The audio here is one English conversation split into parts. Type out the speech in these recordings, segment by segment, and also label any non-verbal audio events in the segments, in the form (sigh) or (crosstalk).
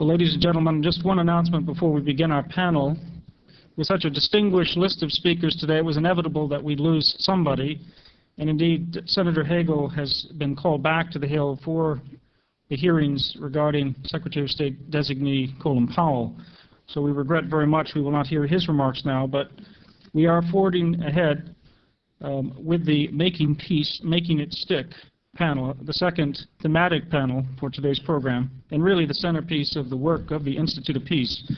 Well, ladies and gentlemen, just one announcement before we begin our panel. With such a distinguished list of speakers today, it was inevitable that we'd lose somebody. And indeed, Senator Hagel has been called back to the Hill for the hearings regarding Secretary of State designee Colin Powell. So we regret very much we will not hear his remarks now, but we are forwarding ahead um, with the Making Peace, Making It Stick panel, the second thematic panel for today's program, and really the centerpiece of the work of the Institute of Peace.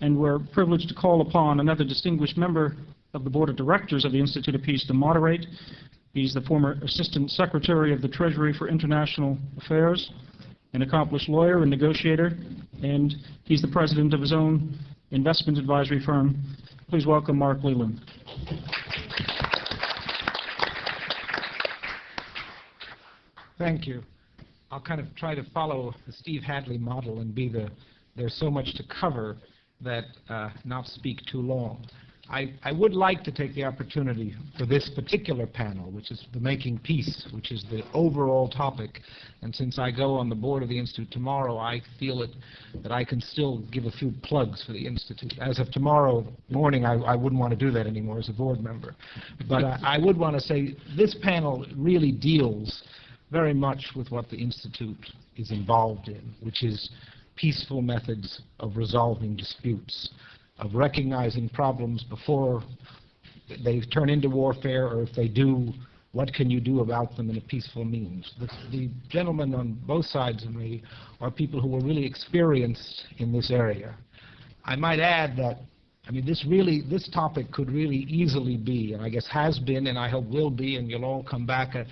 And we're privileged to call upon another distinguished member of the Board of Directors of the Institute of Peace to moderate. He's the former Assistant Secretary of the Treasury for International Affairs, an accomplished lawyer and negotiator, and he's the president of his own investment advisory firm. Please welcome Mark Leland. Thank you. I'll kind of try to follow the Steve Hadley model and be the, there's so much to cover that uh, not speak too long. I, I, would like to take the opportunity for this particular panel, which is the Making Peace, which is the overall topic. And since I go on the board of the Institute tomorrow, I feel it, that I can still give a few plugs for the Institute. As of tomorrow morning, I, I wouldn't want to do that anymore as a board member. But uh, I would want to say this panel really deals very much with what the Institute is involved in, which is peaceful methods of resolving disputes, of recognizing problems before they turn into warfare, or if they do, what can you do about them in a peaceful means? The, the gentlemen on both sides of me are people who are really experienced in this area. I might add that, I mean, this really, this topic could really easily be, and I guess has been, and I hope will be, and you'll all come back, a,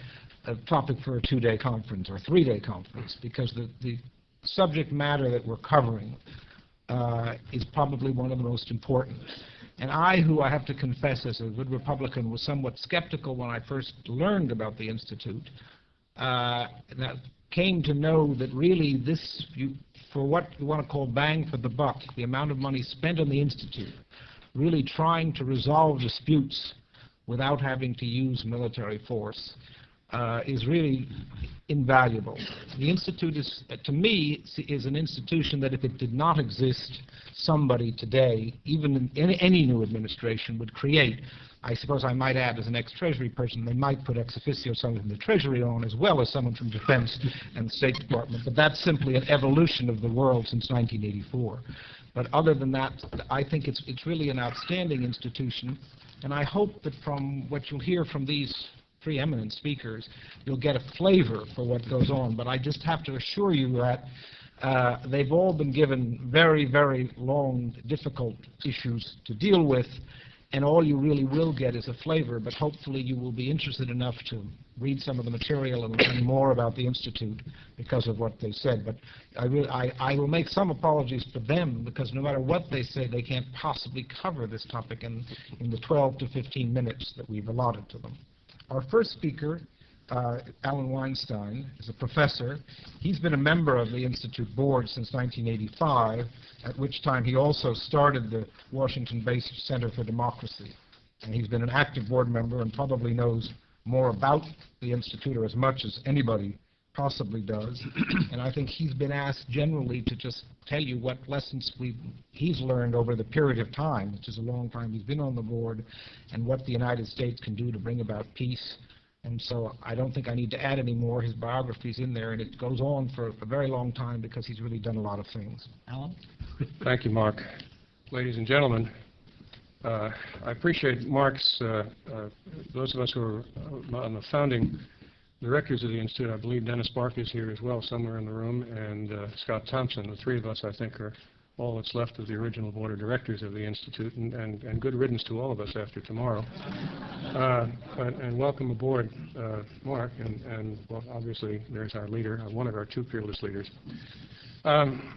a topic for a two-day conference or three-day conference because the, the subject matter that we're covering uh, is probably one of the most important. And I, who I have to confess as a good Republican, was somewhat skeptical when I first learned about the Institute, uh, that came to know that really this, you, for what you want to call bang for the buck, the amount of money spent on the Institute, really trying to resolve disputes without having to use military force, uh, is really invaluable. The Institute is, uh, to me, is an institution that if it did not exist, somebody today, even in any, any new administration, would create. I suppose I might add, as an ex-Treasury person, they might put ex officio someone from the Treasury on, as well as someone from Defense and the State Department. But that's simply an evolution of the world since 1984. But other than that, I think it's, it's really an outstanding institution. And I hope that from what you'll hear from these preeminent speakers, you'll get a flavor for what goes on. But I just have to assure you that uh, they've all been given very, very long, difficult issues to deal with, and all you really will get is a flavor, but hopefully you will be interested enough to read some of the material and learn more about the Institute because of what they said. But I, I, I will make some apologies for them because no matter what they say, they can't possibly cover this topic in, in the 12 to 15 minutes that we've allotted to them. Our first speaker, uh, Allen Weinstein, is a professor. He's been a member of the Institute board since 1985, at which time he also started the Washington-based Center for Democracy. And he's been an active board member and probably knows more about the Institute or as much as anybody possibly does. (clears throat) and I think he's been asked generally to just tell you what lessons we he's learned over the period of time, which is a long time he's been on the board, and what the United States can do to bring about peace. And so I don't think I need to add any more. His biography's in there, and it goes on for a very long time because he's really done a lot of things. Allen? Thank you, Mark. Ladies and gentlemen, uh, I appreciate Mark's, uh, uh, those of us who are uh, on the founding directors of the Institute. I believe Dennis Bark is here as well, somewhere in the room, and uh, Scott Thompson. The three of us, I think, are all that's left of the original board of directors of the Institute, and, and, and good riddance to all of us after tomorrow. Uh, and, and, welcome aboard, uh, Mark, and, and well, obviously there's our leader, uh, one of our two fearless leaders. Um,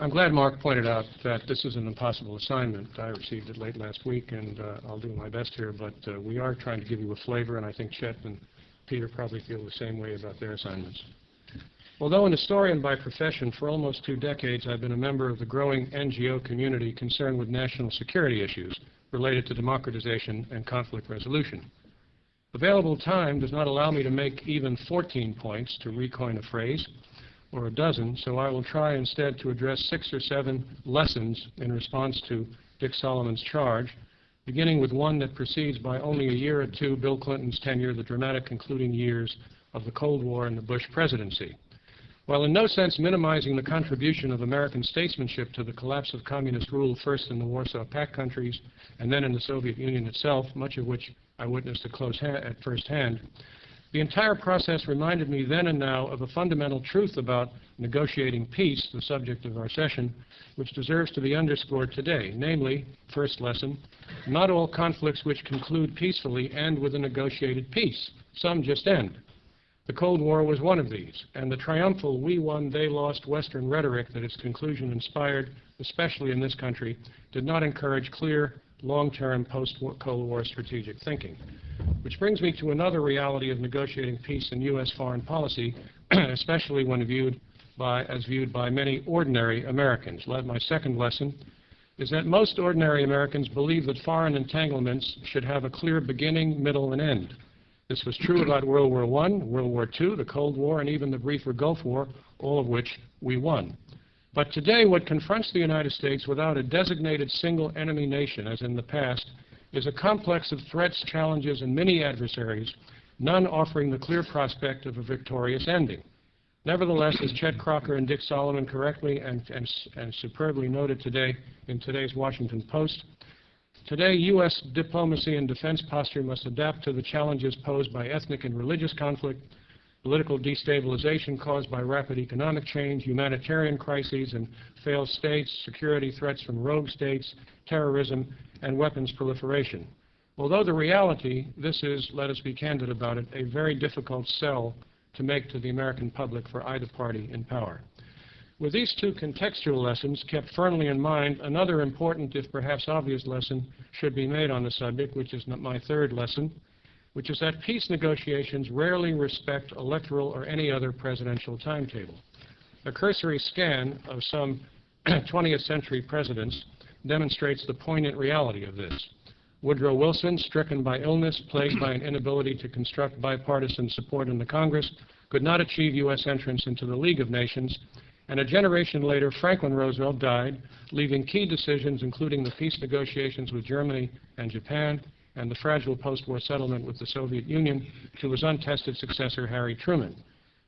I'm glad Mark pointed out that this is an impossible assignment. I received it late last week, and uh, I'll do my best here, but uh, we are trying to give you a flavor, and I think Chet and Peter probably feel the same way about their assignments. Although an historian by profession, for almost two decades I've been a member of the growing NGO community concerned with national security issues related to democratization and conflict resolution. Available time does not allow me to make even 14 points, to recoin a phrase, or a dozen, so I will try instead to address six or seven lessons in response to Dick Solomon's charge, beginning with one that precedes by only a year or two Bill Clinton's tenure, the dramatic concluding years of the Cold War and the Bush presidency. While in no sense minimizing the contribution of American statesmanship to the collapse of communist rule first in the Warsaw Pact countries and then in the Soviet Union itself, much of which I witnessed at close at first hand, the entire process reminded me then and now of a fundamental truth about negotiating peace, the subject of our session, which deserves to be underscored today. Namely, first lesson, not all conflicts which conclude peacefully end with a negotiated peace. Some just end. The Cold War was one of these, and the triumphal we won, they lost Western rhetoric that its conclusion inspired, especially in this country, did not encourage clear, long-term post-Cold War strategic thinking. Which brings me to another reality of negotiating peace in U.S. foreign policy, (clears throat) especially when viewed by, as viewed by many ordinary Americans. My second lesson is that most ordinary Americans believe that foreign entanglements should have a clear beginning, middle, and end. This was true about World War I, World War II, the Cold War, and even the briefer Gulf War, all of which we won. But today, what confronts the United States without a designated single enemy nation, as in the past, is a complex of threats, challenges, and many adversaries, none offering the clear prospect of a victorious ending. Nevertheless, as Chet Crocker and Dick Solomon correctly and, and, and superbly noted today in today's Washington Post, Today, U.S. diplomacy and defense posture must adapt to the challenges posed by ethnic and religious conflict, political destabilization caused by rapid economic change, humanitarian crises and failed states, security threats from rogue states, terrorism, and weapons proliferation. Although the reality, this is, let us be candid about it, a very difficult sell to make to the American public for either party in power. With these two contextual lessons kept firmly in mind, another important, if perhaps obvious lesson should be made on the subject, which is my third lesson, which is that peace negotiations rarely respect electoral or any other presidential timetable. A cursory scan of some (clears throat) 20th century presidents demonstrates the poignant reality of this. Woodrow Wilson, stricken by illness, plagued by an inability to construct bipartisan support in the Congress, could not achieve U.S. entrance into the League of Nations and a generation later, Franklin Roosevelt died, leaving key decisions, including the peace negotiations with Germany and Japan, and the fragile post-war settlement with the Soviet Union, to his untested successor, Harry Truman.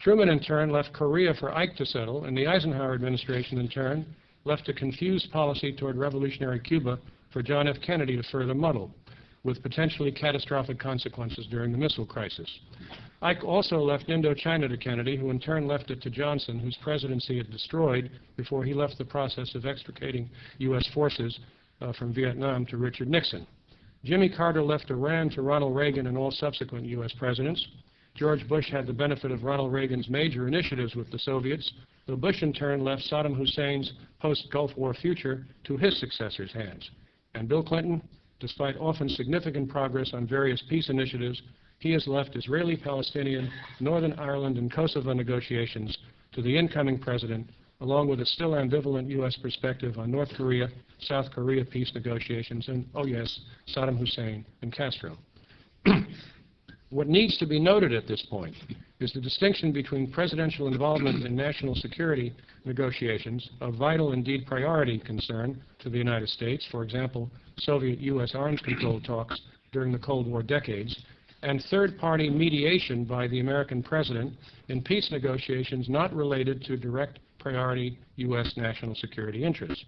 Truman, in turn, left Korea for Ike to settle, and the Eisenhower administration, in turn, left a confused policy toward revolutionary Cuba for John F. Kennedy to further muddle, with potentially catastrophic consequences during the missile crisis. Ike also left Indochina to Kennedy, who in turn left it to Johnson, whose presidency it destroyed before he left the process of extricating U.S. forces uh, from Vietnam to Richard Nixon. Jimmy Carter left Iran to Ronald Reagan and all subsequent U.S. presidents. George Bush had the benefit of Ronald Reagan's major initiatives with the Soviets, though Bush in turn left Saddam Hussein's post-Gulf War future to his successor's hands. And Bill Clinton, despite often significant progress on various peace initiatives, he has left Israeli-Palestinian, Northern Ireland, and Kosovo negotiations to the incoming president, along with a still ambivalent U.S. perspective on North Korea, South Korea peace negotiations, and, oh yes, Saddam Hussein and Castro. (clears throat) what needs to be noted at this point is the distinction between presidential involvement in national security negotiations, a vital, indeed priority concern to the United States, for example, Soviet-U.S. arms control talks during the Cold War decades, and third-party mediation by the American president in peace negotiations not related to direct priority U.S. national security interests.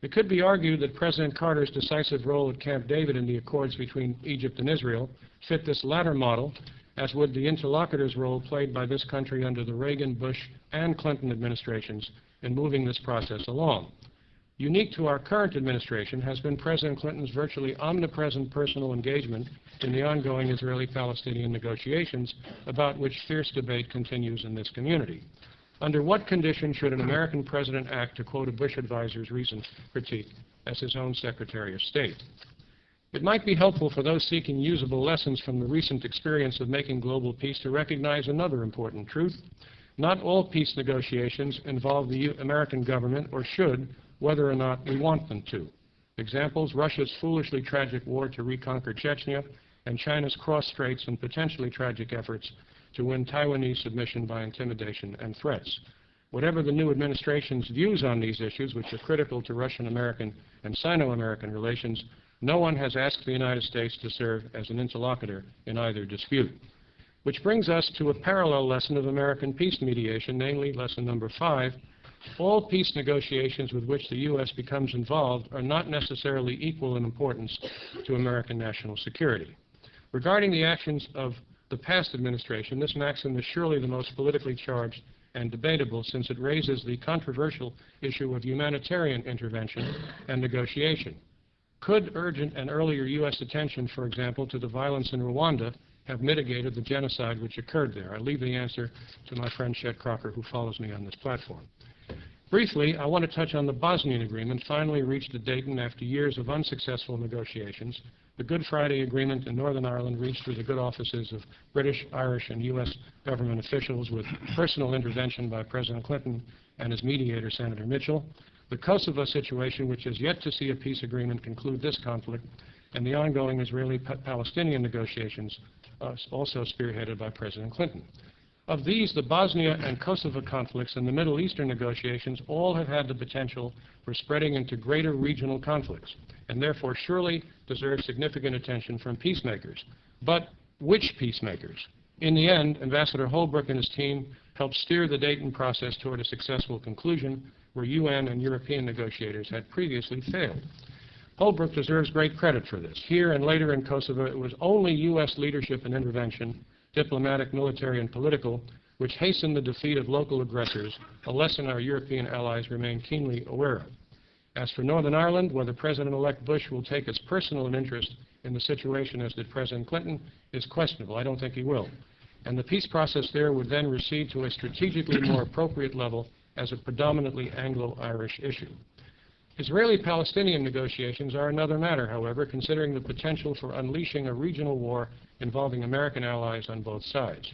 It could be argued that President Carter's decisive role at Camp David in the accords between Egypt and Israel fit this latter model, as would the interlocutor's role played by this country under the Reagan, Bush, and Clinton administrations in moving this process along. Unique to our current administration has been President Clinton's virtually omnipresent personal engagement in the ongoing Israeli-Palestinian negotiations, about which fierce debate continues in this community. Under what conditions should an American president act, to quote a Bush advisor's recent critique, as his own Secretary of State? It might be helpful for those seeking usable lessons from the recent experience of making global peace to recognize another important truth. Not all peace negotiations involve the U American government, or should, whether or not we want them to. Examples, Russia's foolishly tragic war to reconquer Chechnya and China's cross-straits and potentially tragic efforts to win Taiwanese submission by intimidation and threats. Whatever the new administration's views on these issues, which are critical to Russian-American and Sino-American relations, no one has asked the United States to serve as an interlocutor in either dispute. Which brings us to a parallel lesson of American peace mediation, namely lesson number five. All peace negotiations with which the U.S. becomes involved are not necessarily equal in importance to American national security. Regarding the actions of the past administration, this maxim is surely the most politically charged and debatable since it raises the controversial issue of humanitarian intervention and negotiation. Could urgent and earlier U.S. attention, for example, to the violence in Rwanda have mitigated the genocide which occurred there? I leave the answer to my friend Chet Crocker, who follows me on this platform. Briefly, I want to touch on the Bosnian Agreement, finally reached at Dayton after years of unsuccessful negotiations. The Good Friday Agreement in Northern Ireland reached through the good offices of British, Irish, and U.S. government officials with personal intervention by President Clinton and his mediator, Senator Mitchell. The Kosovo situation, which has yet to see a peace agreement conclude this conflict, and the ongoing Israeli-Palestinian negotiations, uh, also spearheaded by President Clinton. Of these, the Bosnia and Kosovo conflicts and the Middle Eastern negotiations all have had the potential for spreading into greater regional conflicts, and therefore surely deserve significant attention from peacemakers. But which peacemakers? In the end, Ambassador Holbrooke and his team helped steer the Dayton process toward a successful conclusion where UN and European negotiators had previously failed. Holbrooke deserves great credit for this. Here and later in Kosovo, it was only U.S. leadership and intervention diplomatic, military, and political, which hastened the defeat of local aggressors, a lesson our European allies remain keenly aware of. As for Northern Ireland, whether President-elect Bush will take as personal an interest in the situation as did President Clinton is questionable. I don't think he will. And the peace process there would then recede to a strategically more appropriate level as a predominantly Anglo-Irish issue. Israeli-Palestinian negotiations are another matter, however, considering the potential for unleashing a regional war involving American allies on both sides.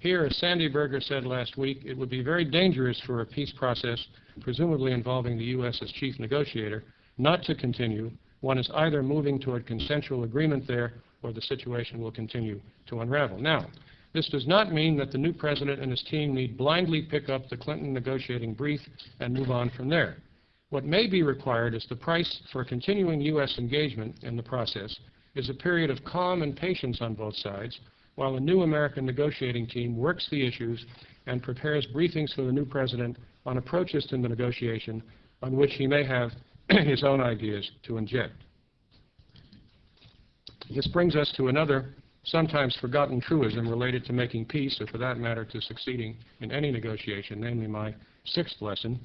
Here, as Sandy Berger said last week, it would be very dangerous for a peace process, presumably involving the U.S. as chief negotiator, not to continue. One is either moving toward consensual agreement there or the situation will continue to unravel. Now, this does not mean that the new president and his team need blindly pick up the Clinton negotiating brief and move on from there. What may be required is the price for continuing U.S. engagement in the process is a period of calm and patience on both sides, while a new American negotiating team works the issues and prepares briefings for the new president on approaches to the negotiation on which he may have (clears throat) his own ideas to inject. This brings us to another sometimes forgotten truism related to making peace, or for that matter, to succeeding in any negotiation, namely my sixth lesson,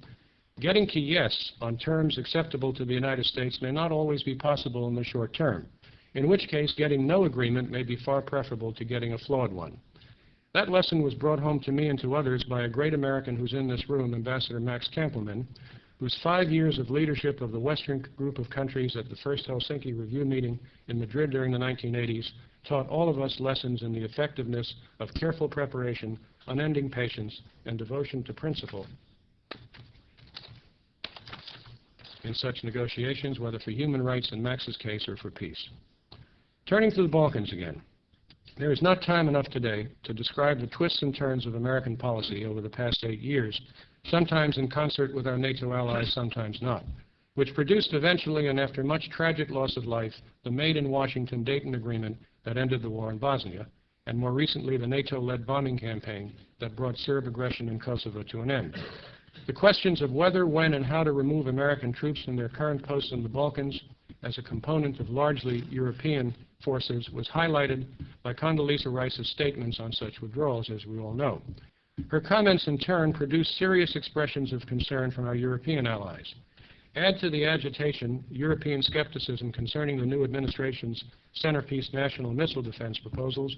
Getting to yes on terms acceptable to the United States may not always be possible in the short term, in which case getting no agreement may be far preferable to getting a flawed one. That lesson was brought home to me and to others by a great American who's in this room, Ambassador Max Kampelman, whose five years of leadership of the Western group of countries at the first Helsinki Review meeting in Madrid during the 1980s taught all of us lessons in the effectiveness of careful preparation, unending patience, and devotion to principle in such negotiations, whether for human rights in Max's case or for peace. Turning to the Balkans again, there is not time enough today to describe the twists and turns of American policy over the past eight years, sometimes in concert with our NATO allies, sometimes not, which produced eventually and after much tragic loss of life, the Made in Washington Dayton Agreement that ended the war in Bosnia, and more recently the NATO-led bombing campaign that brought Serb aggression in Kosovo to an end. The questions of whether, when, and how to remove American troops from their current posts in the Balkans as a component of largely European forces was highlighted by Condoleezza Rice's statements on such withdrawals, as we all know. Her comments, in turn, produced serious expressions of concern from our European allies. Add to the agitation European skepticism concerning the new administration's centerpiece national missile defense proposals,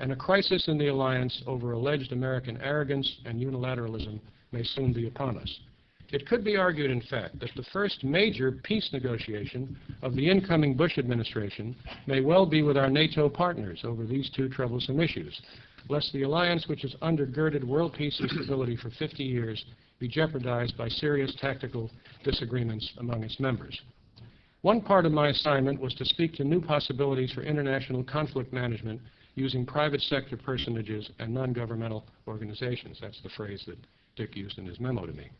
and a crisis in the alliance over alleged American arrogance and unilateralism may soon be upon us. It could be argued, in fact, that the first major peace negotiation of the incoming Bush administration may well be with our NATO partners over these two troublesome issues, lest the alliance which has undergirded world peace and stability for 50 years be jeopardized by serious tactical disagreements among its members. One part of my assignment was to speak to new possibilities for international conflict management using private sector personages and non-governmental organizations. That's the phrase that Dick used in his memo to me.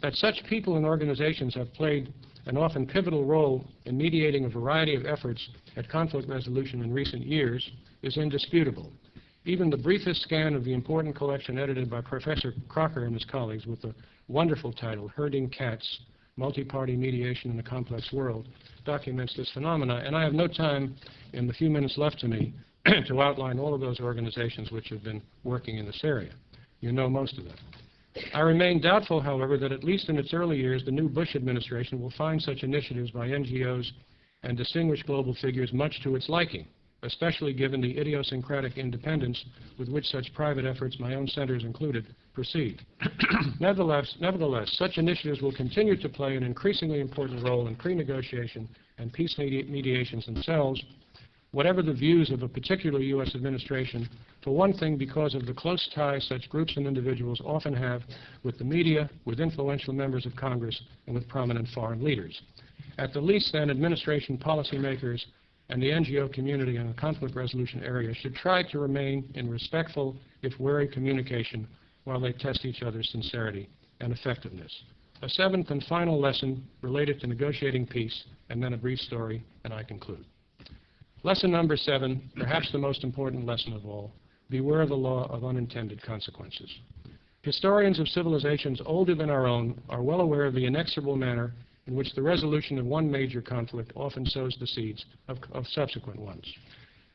That such people and organizations have played an often pivotal role in mediating a variety of efforts at conflict resolution in recent years is indisputable. Even the briefest scan of the important collection edited by Professor Crocker and his colleagues with the wonderful title, Herding Cats, Multi-Party Mediation in a Complex World, documents this phenomena. And I have no time in the few minutes left to me (clears throat) to outline all of those organizations which have been working in this area. You know most of them. I remain doubtful, however, that at least in its early years, the new Bush administration will find such initiatives by NGOs and distinguished global figures much to its liking especially given the idiosyncratic independence with which such private efforts, my own centers included, proceed. (clears throat) nevertheless, nevertheless, such initiatives will continue to play an increasingly important role in pre-negotiation and peace medi mediations themselves, whatever the views of a particular U.S. administration, for one thing because of the close ties such groups and individuals often have with the media, with influential members of Congress, and with prominent foreign leaders. At the least, then, administration policymakers and the NGO community in the conflict resolution area should try to remain in respectful, if wary, communication while they test each other's sincerity and effectiveness. A seventh and final lesson related to negotiating peace, and then a brief story, and I conclude. Lesson number seven, perhaps the most important lesson of all, beware of the law of unintended consequences. Historians of civilizations older than our own are well aware of the inexorable manner in which the resolution of one major conflict often sows the seeds of, of subsequent ones.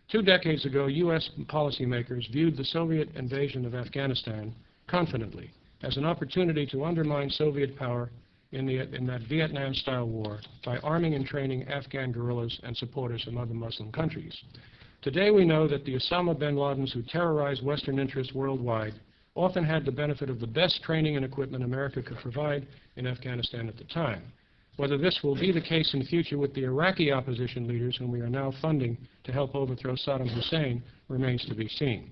Two decades ago, U.S. policymakers viewed the Soviet invasion of Afghanistan confidently as an opportunity to undermine Soviet power in, the, in that Vietnam-style war by arming and training Afghan guerrillas and supporters from other Muslim countries. Today we know that the Osama bin Ladens who terrorized Western interests worldwide often had the benefit of the best training and equipment America could provide in Afghanistan at the time. Whether this will be the case in future with the Iraqi opposition leaders whom we are now funding to help overthrow Saddam Hussein remains to be seen.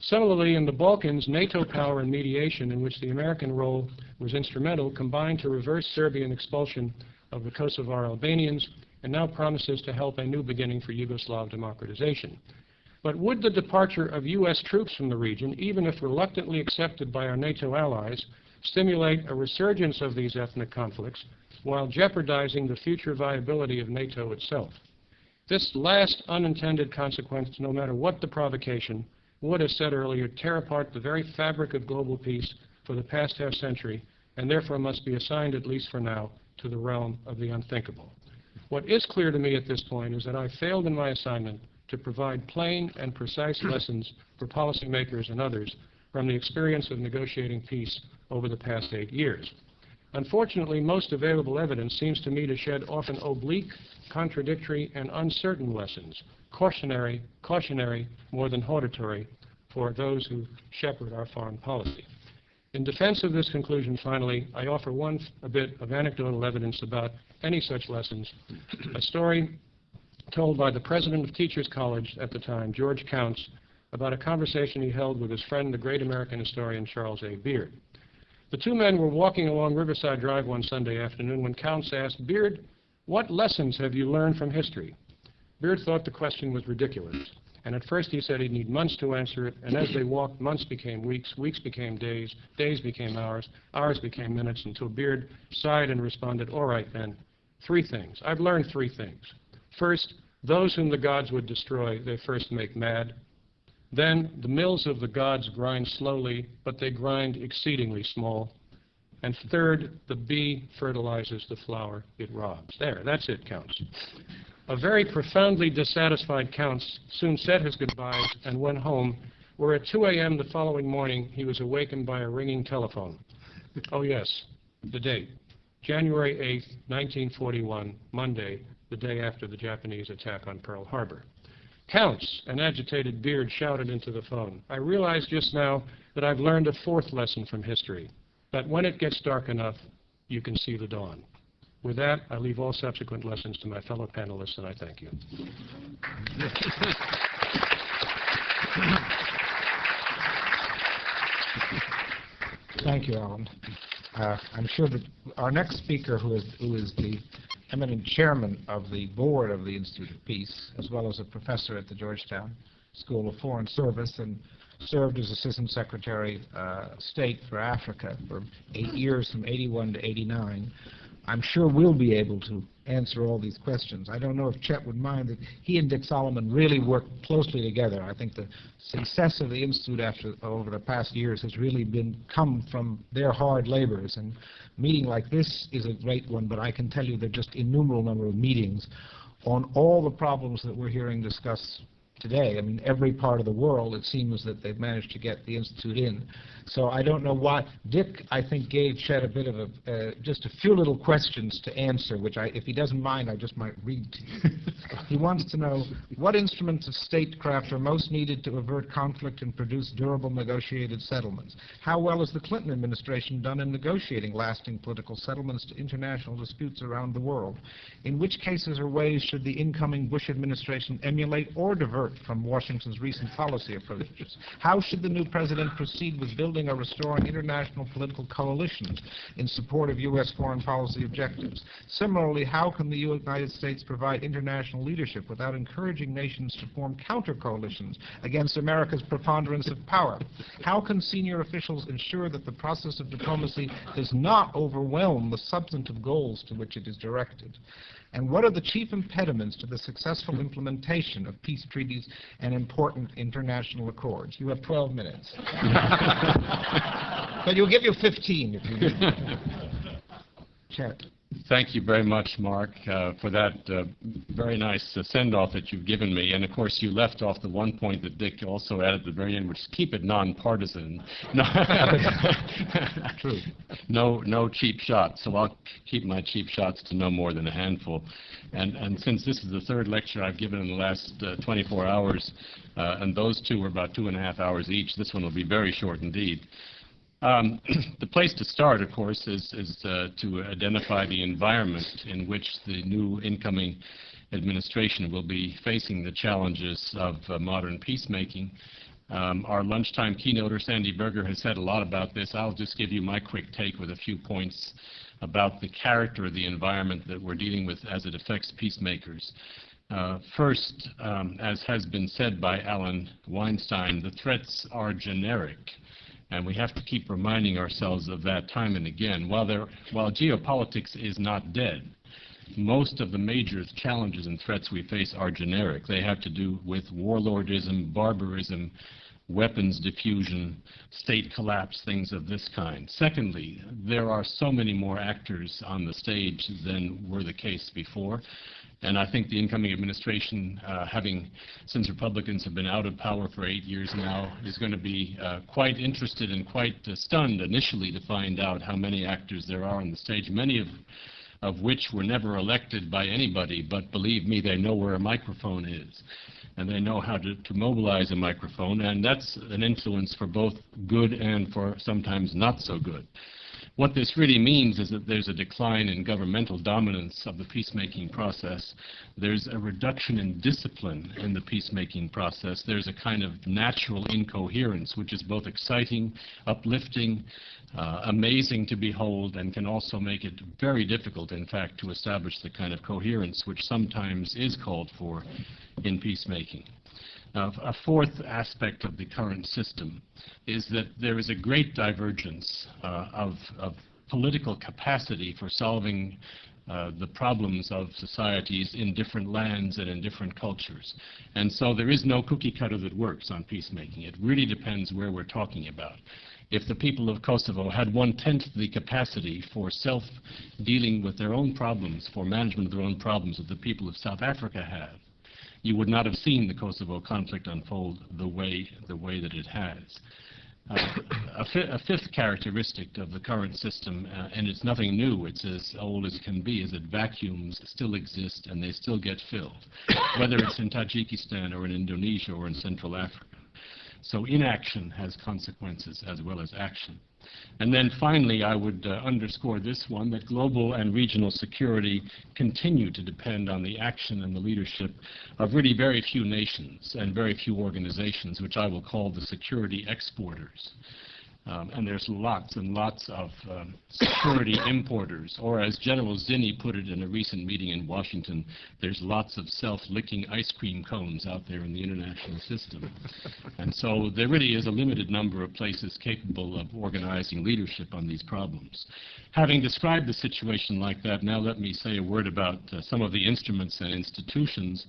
Similarly, in the Balkans, NATO power and mediation, in which the American role was instrumental, combined to reverse Serbian expulsion of the Kosovar Albanians and now promises to help a new beginning for Yugoslav democratization. But would the departure of U.S. troops from the region, even if reluctantly accepted by our NATO allies, stimulate a resurgence of these ethnic conflicts while jeopardizing the future viability of NATO itself. This last unintended consequence, no matter what the provocation, would, as said earlier, tear apart the very fabric of global peace for the past half century, and therefore must be assigned, at least for now, to the realm of the unthinkable. What is clear to me at this point is that I failed in my assignment to provide plain and precise (clears throat) lessons for policymakers and others from the experience of negotiating peace over the past eight years. Unfortunately, most available evidence seems to me to shed often oblique, contradictory, and uncertain lessons, cautionary, cautionary more than hortatory for those who shepherd our foreign policy. In defense of this conclusion, finally, I offer one a bit of anecdotal evidence about any such lessons, a story told by the president of Teachers College at the time, George Counts, about a conversation he held with his friend, the great American historian Charles A. Beard. The two men were walking along Riverside Drive one Sunday afternoon when Counts asked, Beard, what lessons have you learned from history? Beard thought the question was ridiculous. And at first he said he'd need months to answer it, and as they walked, months became weeks, weeks became days, days became hours, hours became minutes, until Beard sighed and responded, all right then, three things. I've learned three things. First, those whom the gods would destroy, they first make mad. Then the mills of the gods grind slowly, but they grind exceedingly small. And third, the bee fertilizes the flower it robs. There, that's it, Counts. A very profoundly dissatisfied Counts soon said his goodbyes and went home, where at 2 a.m. the following morning he was awakened by a ringing telephone. Oh yes, the date. January 8, 1941, Monday, the day after the Japanese attack on Pearl Harbor. Counts, an agitated Beard shouted into the phone. I realize just now that I've learned a fourth lesson from history, that when it gets dark enough, you can see the dawn. With that, I leave all subsequent lessons to my fellow panelists, and I thank you. Thank you, Allen. Uh, I'm sure that our next speaker, who is, who is the eminent chairman of the board of the Institute of Peace, as well as a professor at the Georgetown School of Foreign Service and served as Assistant Secretary uh, State for Africa for eight years, from 81 to 89. I'm sure we'll be able to answer all these questions. I don't know if Chet would mind that he and Dick Solomon really worked closely together. I think the success of the Institute after, over the past years has really been come from their hard labors. And meeting like this is a great one, but I can tell you there are just innumerable number of meetings on all the problems that we're hearing discussed today. I mean, every part of the world, it seems that they've managed to get the Institute in. So I don't know why. Dick, I think, gave Chet a bit of a, uh, just a few little questions to answer, which I, if he doesn't mind, I just might read to you. (laughs) he wants to know, what instruments of statecraft are most needed to avert conflict and produce durable negotiated settlements? How well has the Clinton administration done in negotiating lasting political settlements to international disputes around the world? In which cases or ways should the incoming Bush administration emulate or divert from Washington's recent policy approaches? How should the new president proceed with building or restoring international political coalitions in support of U.S. foreign policy objectives? Similarly, how can the United States provide international leadership without encouraging nations to form counter-coalitions against America's preponderance of power? How can senior officials ensure that the process of diplomacy does not overwhelm the substantive goals to which it is directed? And what are the chief impediments to the successful implementation of peace treaties and important international accords? You have 12 minutes. (laughs) but you'll give you 15 if you need. (laughs) Chet. Thank you very much, Mark, uh, for that uh, very nice uh, send-off that you've given me. And of course, you left off the one point that Dick also added at the very end, which is keep it nonpartisan. (laughs) No, True. no, no cheap shots. So I'll keep my cheap shots to no more than a handful. And, and since this is the third lecture I've given in the last uh, 24 hours, uh, and those two were about two and a half hours each, this one will be very short indeed. Um, (clears throat) the place to start, of course, is, is uh, to identify the environment in which the new incoming administration will be facing the challenges of uh, modern peacemaking. Um, our lunchtime keynoter, Sandy Berger, has said a lot about this. I'll just give you my quick take with a few points about the character of the environment that we're dealing with as it affects peacemakers. Uh, first, um, as has been said by Allen Weinstein, the threats are generic. And we have to keep reminding ourselves of that time and again. While, there, while geopolitics is not dead, most of the major challenges and threats we face are generic. They have to do with warlordism, barbarism, weapons diffusion, state collapse, things of this kind. Secondly, there are so many more actors on the stage than were the case before. And I think the incoming administration, uh, having, since Republicans have been out of power for eight years now, is going to be uh, quite interested and quite uh, stunned initially to find out how many actors there are on the stage, many of, of which were never elected by anybody, but believe me, they know where a microphone is. And they know how to, to mobilize a microphone, and that's an influence for both good and for sometimes not so good. What this really means is that there's a decline in governmental dominance of the peacemaking process. There's a reduction in discipline in the peacemaking process. There's a kind of natural incoherence, which is both exciting, uplifting, uh, amazing to behold, and can also make it very difficult, in fact, to establish the kind of coherence which sometimes is called for in peacemaking. A fourth aspect of the current system is that there is a great divergence uh, of, of, political capacity for solving uh, the problems of societies in different lands and in different cultures. And so there is no cookie cutter that works on peacemaking. It really depends where we're talking about. If the people of Kosovo had one-tenth the capacity for self-dealing with their own problems, for management of their own problems that the people of South Africa have, you would not have seen the Kosovo conflict unfold the way, the way that it has. Uh, a, fi a, fifth characteristic of the current system, uh, and it's nothing new, it's as old as can be, is that vacuums still exist and they still get filled, whether it's in Tajikistan or in Indonesia or in Central Africa. So inaction has consequences as well as action. And then finally, I would uh, underscore this one, that global and regional security continue to depend on the action and the leadership of really very few nations and very few organizations, which I will call the security exporters. Um, and there's lots and lots of um, security (coughs) importers, or as General Zinni put it in a recent meeting in Washington, there's lots of self-licking ice cream cones out there in the international system. and so there really is a limited number of places capable of organizing leadership on these problems. Having described the situation like that, now let me say a word about uh, some of the instruments and institutions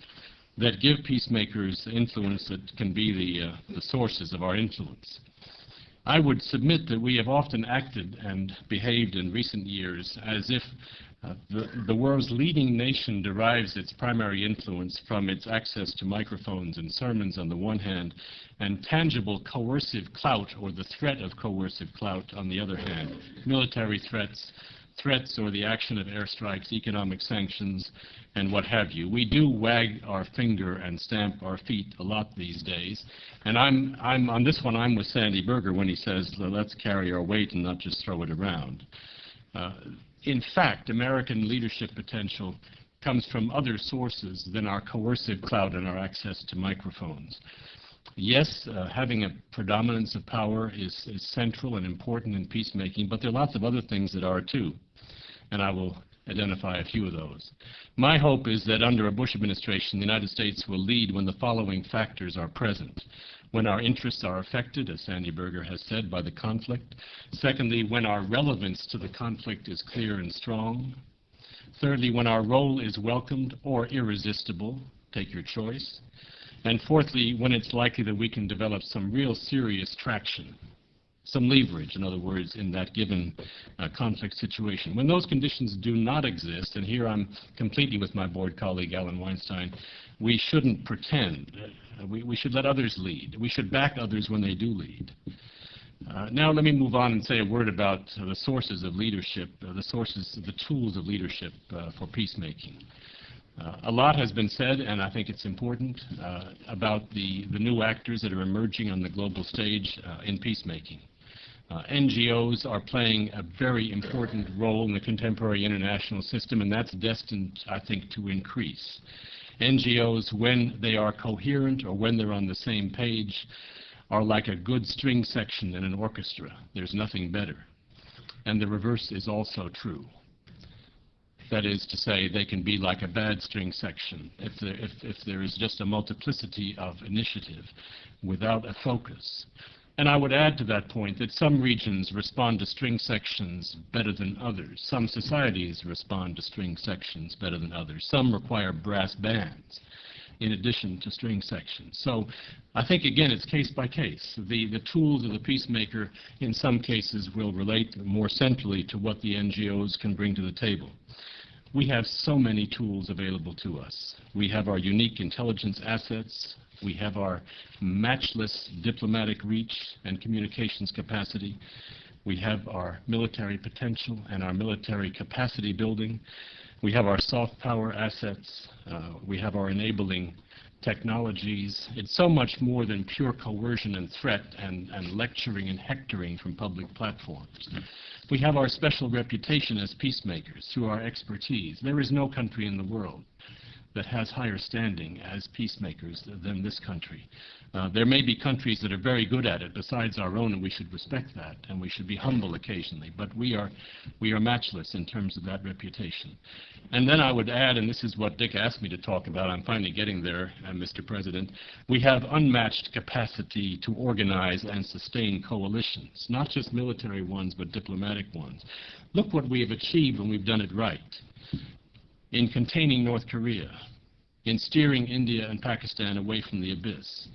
that give peacemakers influence that can be the, uh, the sources of our influence. I would submit that we have often acted and behaved in recent years as if uh, the, the world's leading nation derives its primary influence from its access to microphones and sermons on the one hand, and tangible coercive clout or the threat of coercive clout on the other hand. Military threats, threats or the action of airstrikes, economic sanctions, and what have you. We do wag our finger and stamp our feet a lot these days. And I'm, I'm on this one, I'm with Sandy Berger when he says, let's carry our weight and not just throw it around. Uh, in fact, American leadership potential comes from other sources than our coercive clout and our access to microphones. Yes, uh, having a predominance of power is, is central and important in peacemaking, but there are lots of other things that are too and I will identify a few of those. My hope is that under a Bush administration, the United States will lead when the following factors are present. When our interests are affected, as Sandy Berger has said, by the conflict. Secondly, when our relevance to the conflict is clear and strong. Thirdly, when our role is welcomed or irresistible, take your choice. And fourthly, when it's likely that we can develop some real serious traction some leverage, in other words, in that given uh, conflict situation. When those conditions do not exist, and here I'm completely with my board colleague Allen Weinstein, we shouldn't pretend. Uh, we, we, should let others lead. We should back others when they do lead. Uh, now let me move on and say a word about the sources of leadership, uh, the sources, the tools of leadership uh, for peacemaking. Uh, a lot has been said, and I think it's important, uh, about the, the new actors that are emerging on the global stage uh, in peacemaking. Uh, NGOs are playing a very important role in the contemporary international system, and that's destined, I think, to increase. NGOs, when they are coherent or when they're on the same page, are like a good string section in an orchestra. There's nothing better. And the reverse is also true. That is to say, they can be like a bad string section if there, if, if there is just a multiplicity of initiative without a focus. And I would add to that point that some regions respond to string sections better than others. Some societies respond to string sections better than others. Some require brass bands in addition to string sections. So I think, again, it's case by case. The, the tools of the peacemaker in some cases will relate more centrally to what the NGOs can bring to the table. We have so many tools available to us. We have our unique intelligence assets, we have our matchless diplomatic reach and communications capacity. We have our military potential and our military capacity building. We have our soft power assets. Uh, we have our enabling technologies. It's so much more than pure coercion and threat and, and lecturing and hectoring from public platforms. We have our special reputation as peacemakers through our expertise. There is no country in the world that has higher standing as peacemakers than this country. Uh, there may be countries that are very good at it besides our own, and we should respect that, and we should be humble occasionally. But we are, we are matchless in terms of that reputation. And then I would add, and this is what Dick asked me to talk about, I'm finally getting there, uh, Mr. President, we have unmatched capacity to organize and sustain coalitions, not just military ones, but diplomatic ones. Look what we have achieved when we've done it right in containing North Korea, in steering India and Pakistan away from the abyss,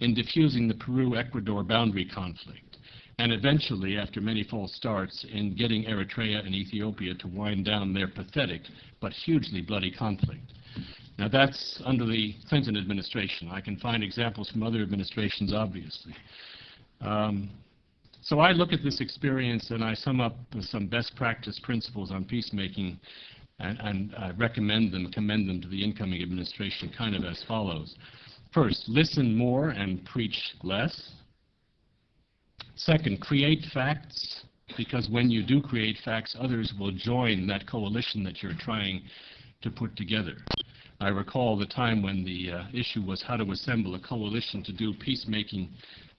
in diffusing the Peru-Ecuador boundary conflict, and eventually, after many false starts, in getting Eritrea and Ethiopia to wind down their pathetic but hugely bloody conflict. Now that's under the Clinton administration. I can find examples from other administrations, obviously. Um, so I look at this experience and I sum up some best practice principles on peacemaking and, and I recommend them, commend them to the incoming administration kind of as follows. First, listen more and preach less. Second, create facts, because when you do create facts, others will join that coalition that you're trying to put together. I recall the time when the uh, issue was how to assemble a coalition to do peacemaking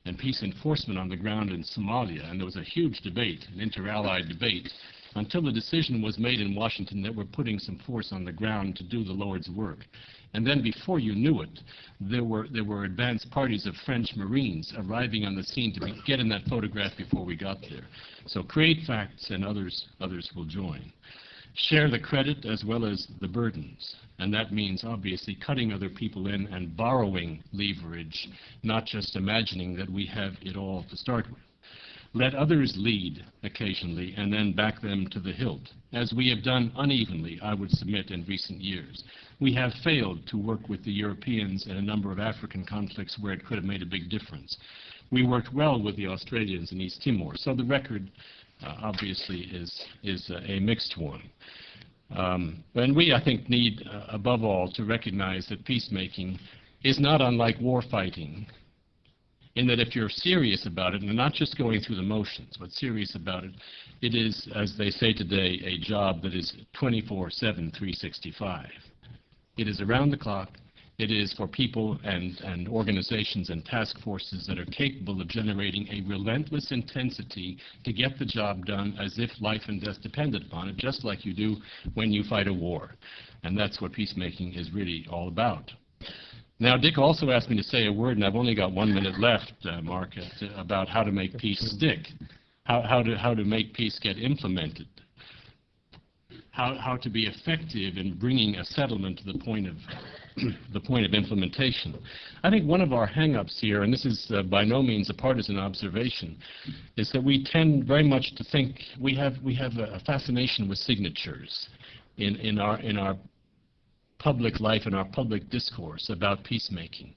and peace enforcement on the ground in Somalia, and there was a huge debate, an inter-allied debate, until the decision was made in Washington that we're putting some force on the ground to do the Lord's work. And then before you knew it, there were, there were advanced parties of French Marines arriving on the scene to be, get in that photograph before we got there. So create facts and others, others will join. Share the credit as well as the burdens. And that means obviously cutting other people in and borrowing leverage, not just imagining that we have it all to start with. Let others lead occasionally and then back them to the hilt, as we have done unevenly, I would submit, in recent years. We have failed to work with the Europeans in a number of African conflicts where it could have made a big difference. We worked well with the Australians in East Timor, so the record uh, obviously is, is uh, a mixed one. Um, and we, I think, need, uh, above all, to recognize that peacemaking is not unlike war fighting in that if you're serious about it, and not just going through the motions, but serious about it, it is, as they say today, a job that is 24-7, 365. It is around the clock. It is for people and, and organizations and task forces that are capable of generating a relentless intensity to get the job done as if life and death depended upon it, just like you do when you fight a war. And that's what peacemaking is really all about. Now, Dick also asked me to say a word, and I've only got one minute left, uh, Mark, uh, about how to make peace stick, how, how, to, how to make peace get implemented, how, how to be effective in bringing a settlement to the point of (clears throat) the point of implementation. I think one of our hang-ups here, and this is uh, by no means a partisan observation, is that we tend very much to think we have we have a fascination with signatures in in our in our public life and our public discourse about peacemaking.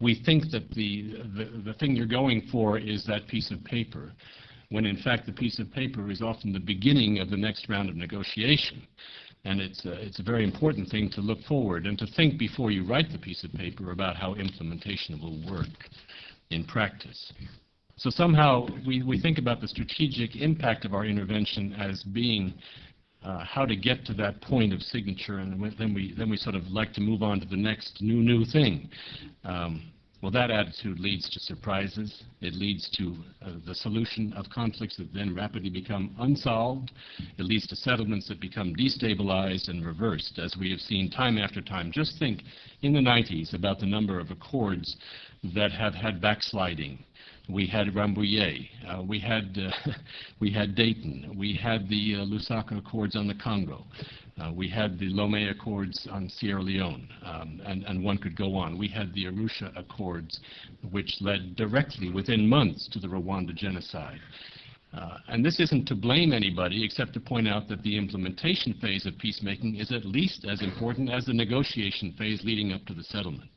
We think that the, the, the thing you're going for is that piece of paper, when in fact the piece of paper is often the beginning of the next round of negotiation. And it's a, it's a very important thing to look forward and to think before you write the piece of paper about how implementation will work in practice. So somehow we, we think about the strategic impact of our intervention as being uh, how to get to that point of signature, and then we then we sort of like to move on to the next new new thing. Um, well, that attitude leads to surprises. It leads to uh, the solution of conflicts that then rapidly become unsolved. It leads to settlements that become destabilized and reversed, as we have seen time after time. Just think in the 90s about the number of accords that have had backsliding we had Rambouillet. Uh, we had uh, (laughs) we had Dayton. We had the uh, Lusaka Accords on the Congo. Uh, we had the Lomé Accords on Sierra Leone, um, and, and one could go on. We had the Arusha Accords, which led directly within months to the Rwanda genocide. Uh, and this isn't to blame anybody except to point out that the implementation phase of peacemaking is at least as important as the negotiation phase leading up to the settlement.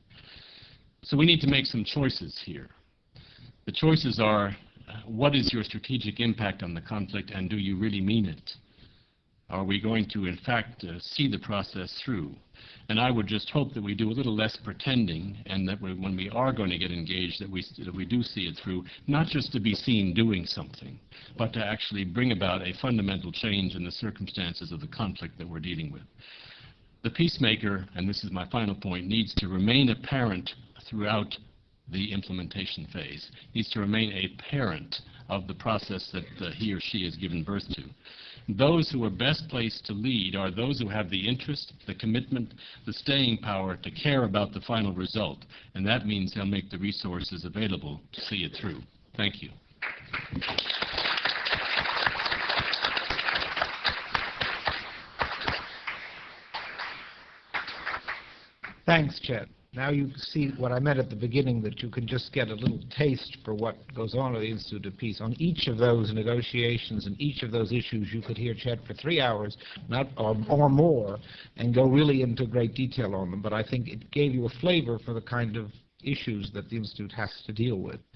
So we need to make some choices here. The choices are, what is your strategic impact on the conflict, and do you really mean it? Are we going to, in fact, uh, see the process through? And I would just hope that we do a little less pretending, and that we, when we are going to get engaged, that we, that we do see it through, not just to be seen doing something, but to actually bring about a fundamental change in the circumstances of the conflict that we're dealing with. The peacemaker, and this is my final point, needs to remain apparent throughout the implementation phase. needs to remain a parent of the process that uh, he or she has given birth to. Those who are best placed to lead are those who have the interest, the commitment, the staying power to care about the final result, and that means they'll make the resources available to see it through. Thank you. Thanks, Chet. Now you see what I meant at the beginning, that you can just get a little taste for what goes on at the Institute of Peace. On each of those negotiations and each of those issues, you could hear Chet for three hours, not or, or more, and go really into great detail on them. But I think it gave you a flavor for the kind of issues that the Institute has to deal with.